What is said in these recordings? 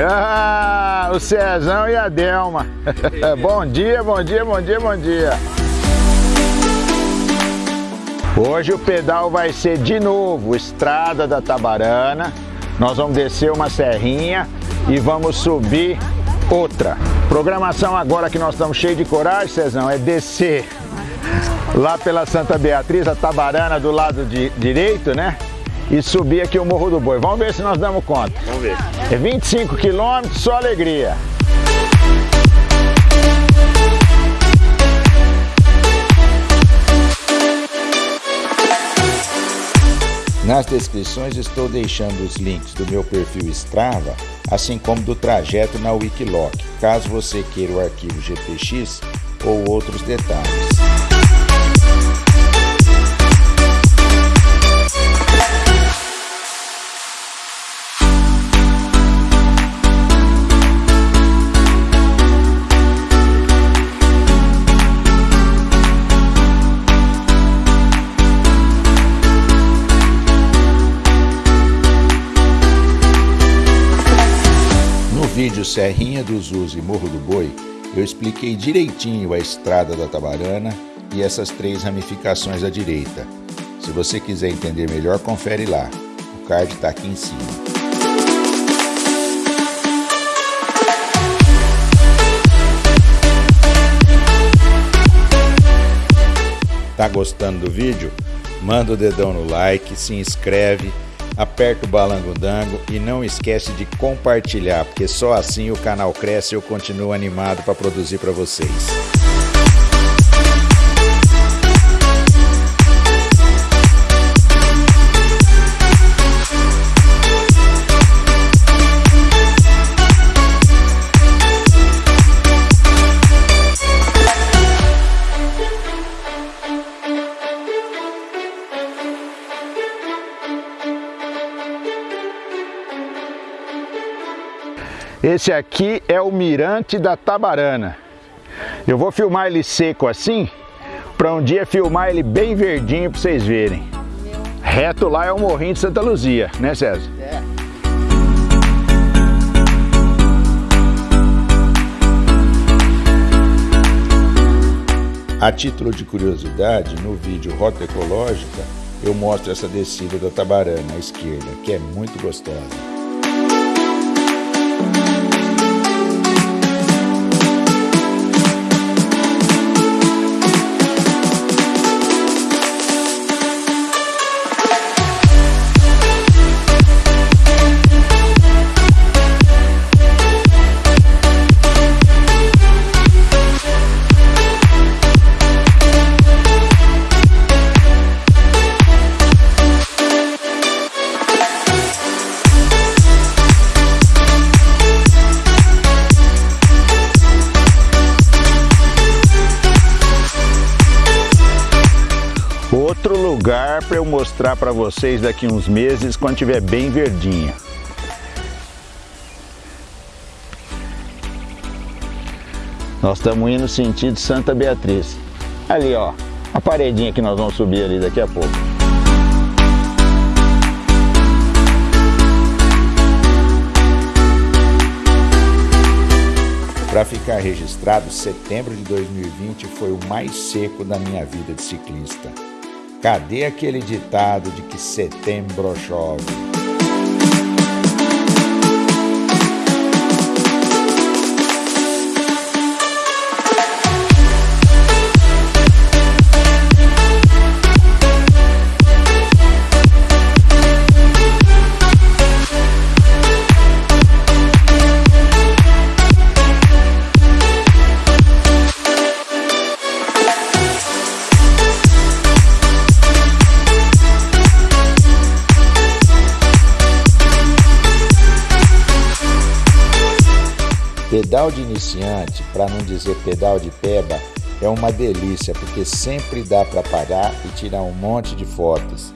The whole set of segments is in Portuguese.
Ah, o Cezão e a Delma. bom dia, bom dia, bom dia, bom dia. Hoje o pedal vai ser de novo Estrada da Tabarana. Nós vamos descer uma serrinha e vamos subir outra. Programação agora que nós estamos cheios de coragem, Cezão, é descer lá pela Santa Beatriz, a Tabarana do lado de, direito, né? E subir aqui o Morro do Boi. Vamos ver se nós damos conta. Vamos ver. É 25 quilômetros, só alegria. Nas descrições estou deixando os links do meu perfil Strava, assim como do trajeto na Wikiloc, caso você queira o arquivo GPX ou outros detalhes. Vídeo Serrinha dos Us e Morro do Boi, eu expliquei direitinho a estrada da Tabarana e essas três ramificações à direita. Se você quiser entender melhor, confere lá. O card está aqui em cima. Tá gostando do vídeo? Manda o dedão no like, se inscreve aperta o balango-dango e não esquece de compartilhar, porque só assim o canal cresce e eu continuo animado para produzir para vocês. Esse aqui é o mirante da Tabarana. Eu vou filmar ele seco assim, para um dia filmar ele bem verdinho para vocês verem. Reto lá é o Morrinho de Santa Luzia, né César? É. A título de curiosidade, no vídeo Rota Ecológica, eu mostro essa descida da Tabarana à esquerda, que é muito gostosa. Para eu mostrar para vocês daqui uns meses quando tiver bem verdinho. Nós estamos indo no sentido Santa Beatriz. Ali ó, a paredinha que nós vamos subir ali daqui a pouco. Para ficar registrado, setembro de 2020 foi o mais seco da minha vida de ciclista. Cadê aquele ditado de que setembro chove? Pedal de iniciante, para não dizer pedal de peba, é uma delícia porque sempre dá para parar e tirar um monte de fotos.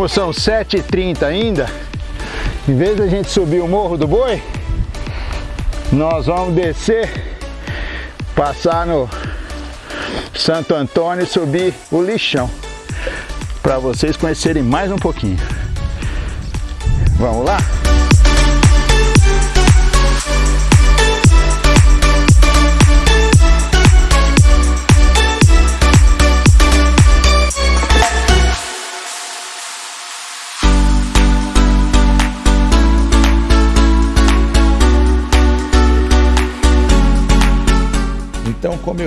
Como são 7h30 ainda, em vez da gente subir o Morro do Boi, nós vamos descer, passar no Santo Antônio e subir o lixão para vocês conhecerem mais um pouquinho. Vamos lá?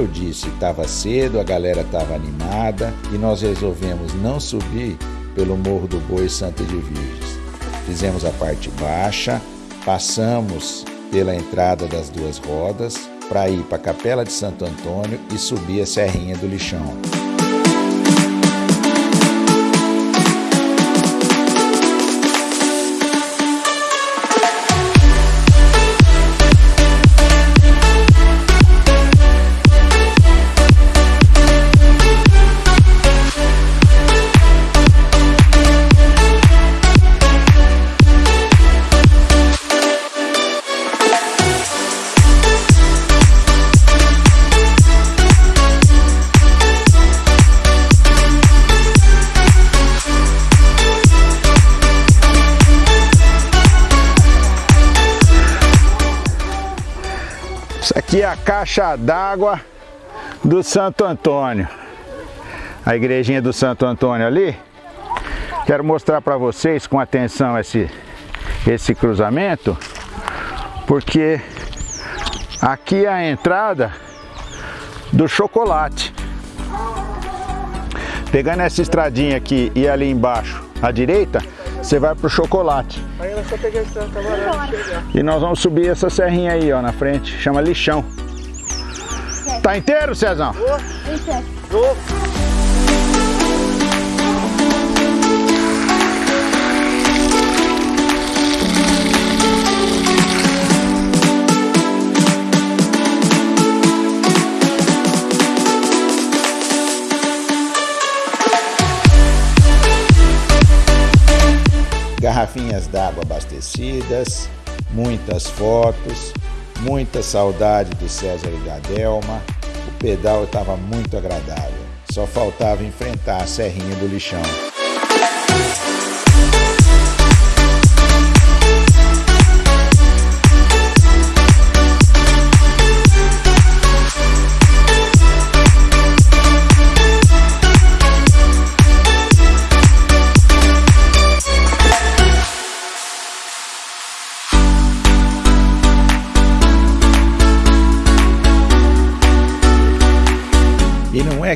Eu disse, estava cedo, a galera estava animada e nós resolvemos não subir pelo Morro do Boi Santa de Virgens. Fizemos a parte baixa, passamos pela entrada das duas rodas para ir para a Capela de Santo Antônio e subir a Serrinha do Lixão. Aqui é a caixa d'água do Santo Antônio. A igrejinha do Santo Antônio ali. Quero mostrar para vocês com atenção esse, esse cruzamento, porque aqui é a entrada do chocolate. Pegando essa estradinha aqui e ali embaixo à direita, você vai pro chocolate. Aí só pegar E nós vamos subir essa serrinha aí, ó, na frente. Chama lixão. Tá inteiro, Cezão? Tô. Garrafinhas d'água abastecidas, muitas fotos, muita saudade do César e da Delma. O pedal estava muito agradável, só faltava enfrentar a serrinha do lixão.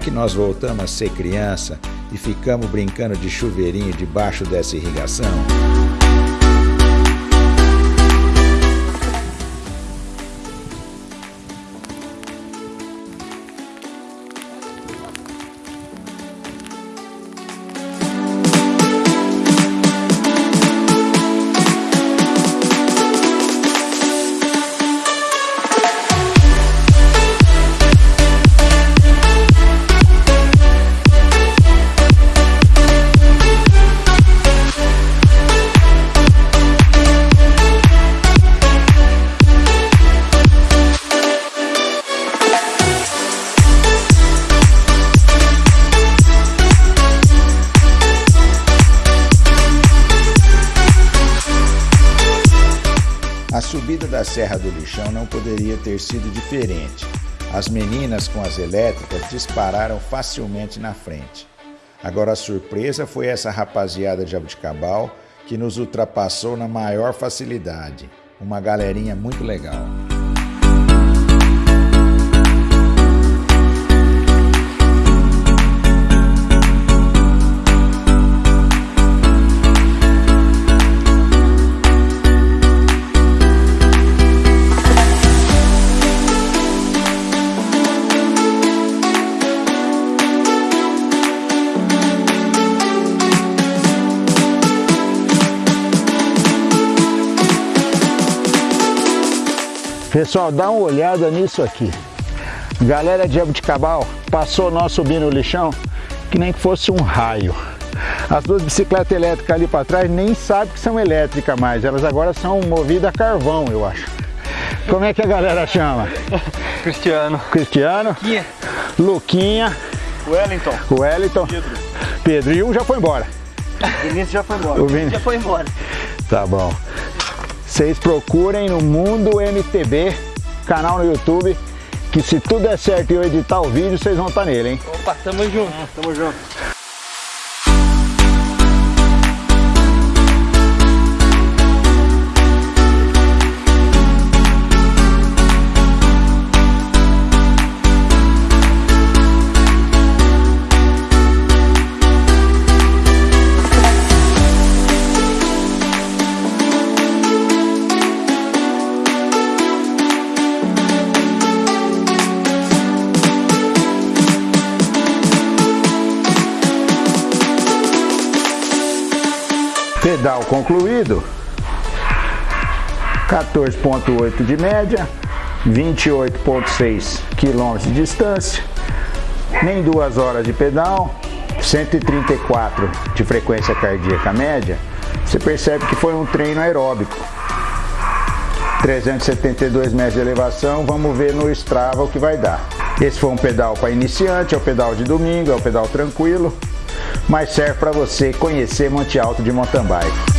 Que nós voltamos a ser criança e ficamos brincando de chuveirinho debaixo dessa irrigação? Não poderia ter sido diferente. As meninas com as elétricas dispararam facilmente na frente. Agora a surpresa foi essa rapaziada de Abuticabal que nos ultrapassou na maior facilidade. Uma galerinha muito legal. Pessoal, dá uma olhada nisso aqui. Galera de Abuticabal passou nós subindo o lixão que nem que fosse um raio. As duas bicicletas elétricas ali para trás nem sabem que são elétricas mais, elas agora são movidas a carvão, eu acho. Como é que a galera chama? Cristiano. Cristiano. Luquinha. Luquinha. Wellington. Wellington. Pedro. Pedro. E um já foi embora. Vinícius já foi embora. O Vini... Já foi embora. Tá bom. Vocês procurem no Mundo MTB, canal no YouTube, que se tudo der certo e eu editar o vídeo, vocês vão estar nele, hein? Opa, tamo junto. Tamo junto. Pedal concluído, 14.8 de média, 28.6 km de distância, nem duas horas de pedal, 134 de frequência cardíaca média, você percebe que foi um treino aeróbico. 372 metros de elevação, vamos ver no Strava o que vai dar. Esse foi um pedal para iniciante, é o pedal de domingo, é o pedal tranquilo mas serve para você conhecer Monte Alto de mountain bike.